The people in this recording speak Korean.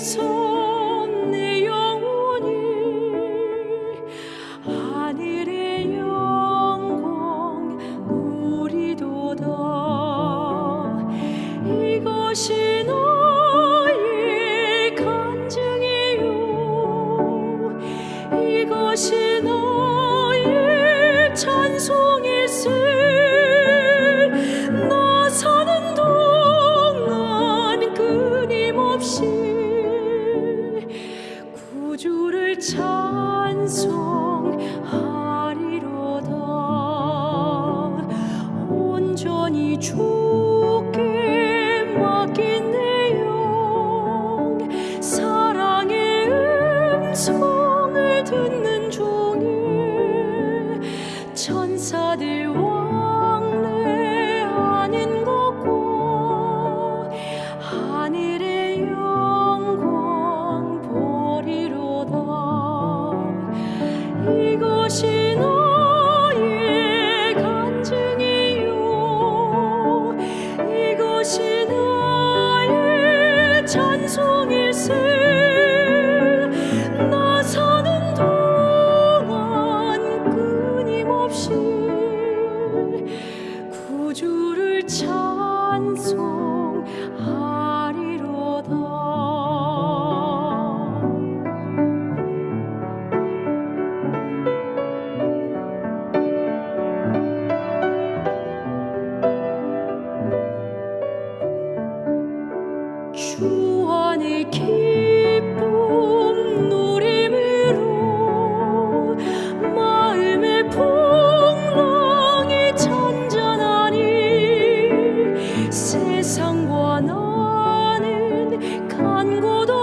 错。 찬송하리로다 온전히 주께 맡긴 내영 사랑의 음. 孤独